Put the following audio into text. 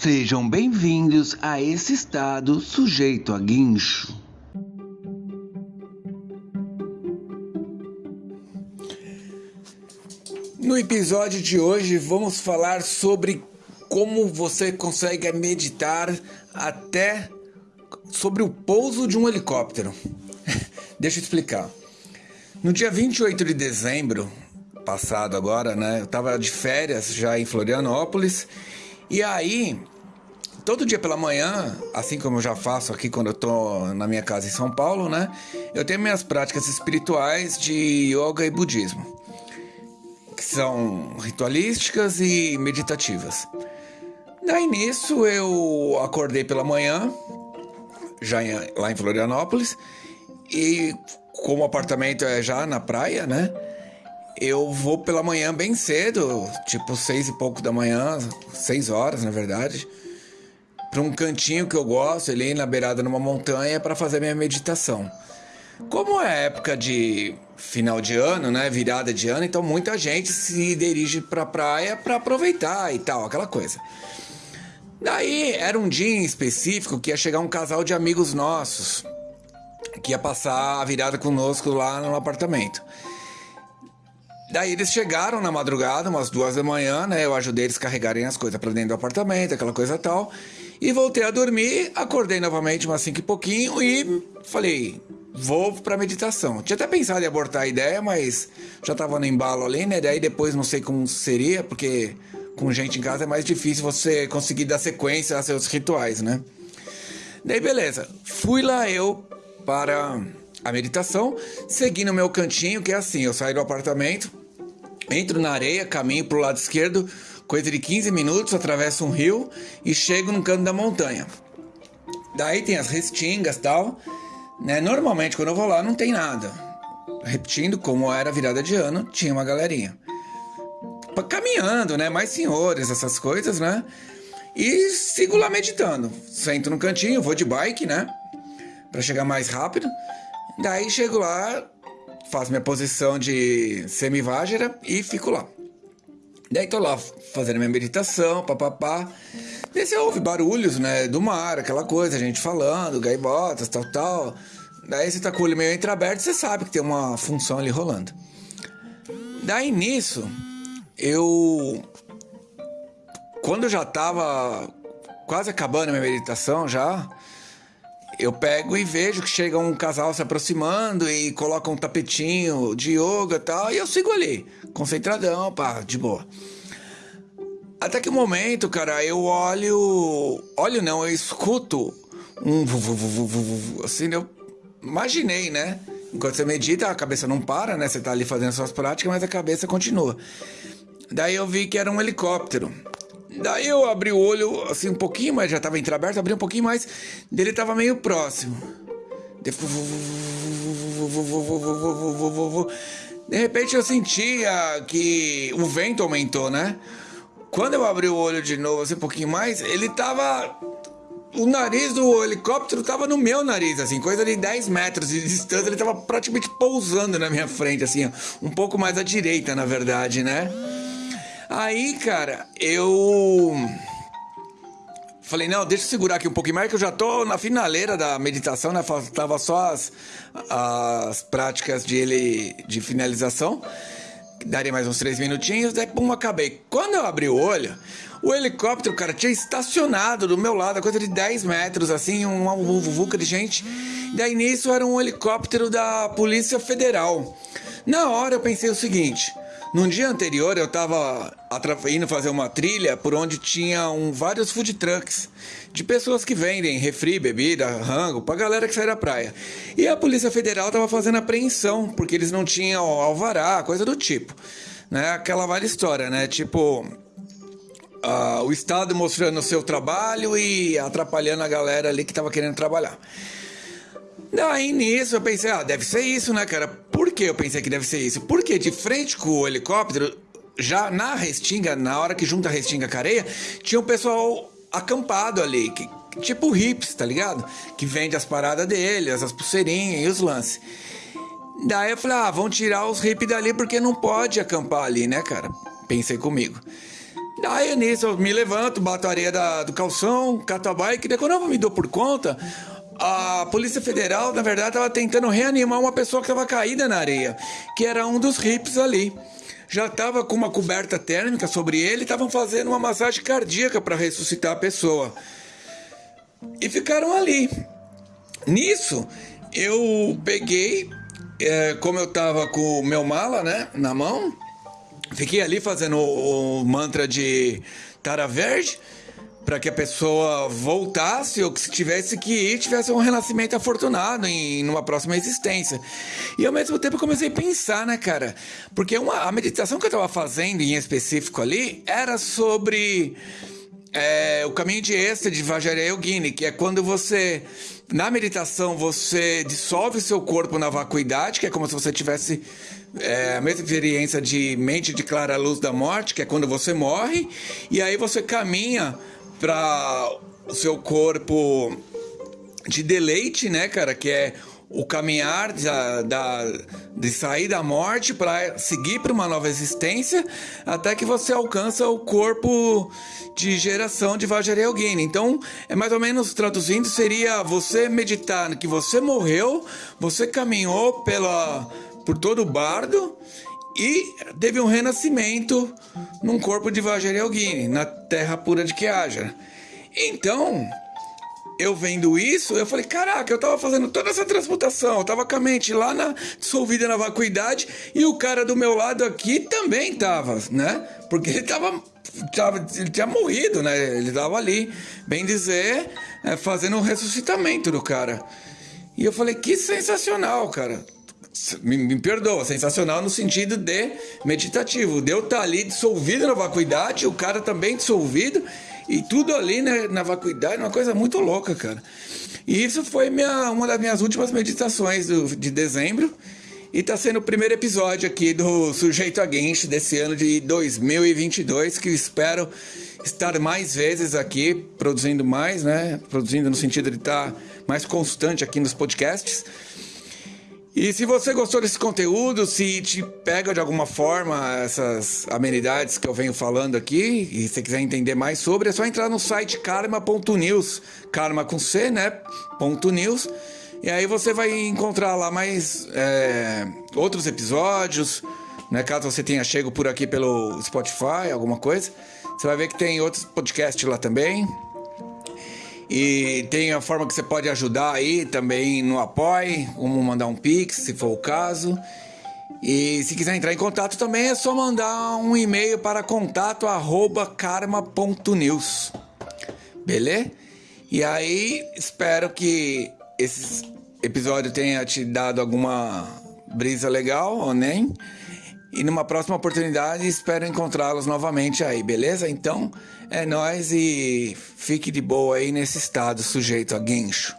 Sejam bem-vindos a esse estado sujeito a guincho. No episódio de hoje vamos falar sobre como você consegue meditar até sobre o pouso de um helicóptero. Deixa eu explicar. No dia 28 de dezembro passado agora, né, eu tava de férias já em Florianópolis e aí todo dia pela manhã, assim como eu já faço aqui quando eu tô na minha casa em São Paulo, né, eu tenho minhas práticas espirituais de yoga e budismo que são ritualísticas e meditativas. Daí nisso eu acordei pela manhã, já em, lá em Florianópolis, e como o apartamento é já na praia, né? Eu vou pela manhã bem cedo, tipo seis e pouco da manhã, seis horas na verdade, para um cantinho que eu gosto, ali na beirada numa montanha, para fazer minha meditação. Como é época de final de ano, né, virada de ano, então muita gente se dirige para a praia para aproveitar e tal, aquela coisa. Daí era um dia em específico que ia chegar um casal de amigos nossos que ia passar a virada conosco lá no apartamento. Daí eles chegaram na madrugada, umas duas da manhã, né? Eu ajudei eles carregarem as coisas para dentro do apartamento, aquela coisa tal. E voltei a dormir, acordei novamente umas cinco e pouquinho e falei, vou pra meditação. Tinha até pensado em abortar a ideia, mas já tava no embalo ali, né? Daí depois não sei como seria, porque com gente em casa é mais difícil você conseguir dar sequência a seus rituais, né? Daí beleza, fui lá eu para a meditação, segui no meu cantinho, que é assim, eu saio do apartamento, entro na areia, caminho pro lado esquerdo, coisa de 15 minutos, atravesso um rio e chego no canto da montanha. Daí tem as restingas tal, né? Normalmente quando eu vou lá não tem nada. Repetindo, como era virada de ano, tinha uma galerinha. Caminhando, né? Mais senhores, essas coisas, né? E sigo lá meditando. Sento no cantinho, vou de bike, né? Para chegar mais rápido. Daí chego lá, faço minha posição de semivágera e fico lá. Daí tô lá fazendo minha meditação, papapá. Daí você ouve barulhos, né, do mar, aquela coisa, gente falando, gaivotas, tal, tal. Daí você tá com o olho meio entreaberto, você sabe que tem uma função ali rolando. Daí nisso, eu. Quando eu já tava quase acabando a minha meditação já, eu pego e vejo que chega um casal se aproximando e coloca um tapetinho de yoga e tal, e eu sigo ali, concentradão, pá, de boa. Até que o momento, cara, eu olho. Olho não, eu escuto um. Assim, eu imaginei, né? Enquanto você medita, a cabeça não para, né? Você tá ali fazendo suas práticas, mas a cabeça continua. Daí eu vi que era um helicóptero. Daí eu abri o olho assim um pouquinho, mas já tava entreaberto, abri um pouquinho mais, dele tava meio próximo. De repente eu sentia que o vento aumentou, né? Quando eu abri o olho de novo, assim, um pouquinho mais, ele tava. O nariz do helicóptero tava no meu nariz, assim, coisa de 10 metros de distância, ele tava praticamente pousando na minha frente, assim, um pouco mais à direita, na verdade, né? Aí, cara, eu. Falei, não, deixa eu segurar aqui um pouquinho mais, que eu já tô na finaleira da meditação, né? Tava só as, as práticas de, ele, de finalização daria mais uns três minutinhos, daí pum, acabei. Quando eu abri o olho, o helicóptero, cara, tinha estacionado do meu lado, a coisa de 10 metros, assim, uma vuvuca de gente. Daí nisso era um helicóptero da Polícia Federal. Na hora eu pensei o seguinte: num dia anterior eu tava indo fazer uma trilha por onde tinha um, vários food trucks de pessoas que vendem refri, bebida, rango pra galera que sai da praia. E a Polícia Federal tava fazendo apreensão porque eles não tinham alvará, coisa do tipo. Né? Aquela velha história, né? Tipo, uh, o Estado mostrando o seu trabalho e atrapalhando a galera ali que tava querendo trabalhar. Daí nisso eu pensei, ah, deve ser isso, né, cara? Por que eu pensei que deve ser isso? Porque de frente com o helicóptero, já na restinga, na hora que junta a restinga com a areia, tinha um pessoal acampado ali, que, tipo hips, tá ligado? Que vende as paradas deles, as pulseirinhas e os lances. Daí eu falei, ah, vão tirar os hippies dali porque não pode acampar ali, né, cara? Pensei comigo. Daí nisso eu me levanto, bato a areia da, do calção, cato a bike, daí quando eu me dou por conta, a Polícia Federal, na verdade, estava tentando reanimar uma pessoa que estava caída na areia, que era um dos hips ali. Já estava com uma coberta térmica sobre ele, estavam fazendo uma massagem cardíaca para ressuscitar a pessoa. E ficaram ali. Nisso, eu peguei, é, como eu estava com o meu mala, né, na mão, fiquei ali fazendo o, o mantra de Tara Verde para que a pessoa voltasse ou que se tivesse que ir, tivesse um renascimento afortunado em numa próxima existência. E ao mesmo tempo comecei a pensar, né, cara? Porque uma, a meditação que eu estava fazendo em específico ali era sobre é, o caminho de êxtase de Vajrayogini, que é quando você, na meditação, você dissolve seu corpo na vacuidade, que é como se você tivesse é, a mesma experiência de mente de clara luz da morte, que é quando você morre, e aí você caminha para o seu corpo de deleite, né, cara? Que é o caminhar da, da, de sair da morte para seguir para uma nova existência, até que você alcança o corpo de geração de Vajrayogini. Então, é mais ou menos traduzindo, seria você meditar que você morreu, você caminhou pela, por todo o bardo e teve um renascimento num corpo de Vajrayogini, na terra pura de Kiaja. Então, eu vendo isso, eu falei, caraca, eu tava fazendo toda essa transmutação, eu tava com a mente lá na dissolvida na vacuidade e o cara do meu lado aqui também tava, né? Porque ele tava, tava ele tinha morrido, né? Ele tava ali, bem dizer, é, fazendo um ressuscitamento do cara. E eu falei, que sensacional, cara me, me perdoa, sensacional no sentido de meditativo. Deus tá ali dissolvido na vacuidade, o cara também dissolvido, e tudo ali né, na vacuidade, uma coisa muito louca, cara. E isso foi minha, uma das minhas últimas meditações do, de dezembro. E tá sendo o primeiro episódio aqui do Sujeito a Genshi desse ano de 2022, que espero estar mais vezes aqui, produzindo mais, né? Produzindo no sentido de estar mais constante aqui nos podcasts. E se você gostou desse conteúdo, se te pega de alguma forma essas amenidades que eu venho falando aqui, e se quiser entender mais sobre, é só entrar no site karma.news, karma com C, né? Ponto .news, e aí você vai encontrar lá mais é, outros episódios, né? Caso você tenha chego por aqui pelo Spotify, alguma coisa, você vai ver que tem outros podcasts lá também. E tem a forma que você pode ajudar aí também no Apoie, como mandar um Pix, se for o caso. E se quiser entrar em contato também é só mandar um e-mail para contato@karma.news. Beleza? E aí, espero que esse episódio tenha te dado alguma brisa legal ou nem. E numa próxima oportunidade espero encontrá-los novamente aí, beleza? Então é nós e fique de boa aí nesse estado sujeito a guincho.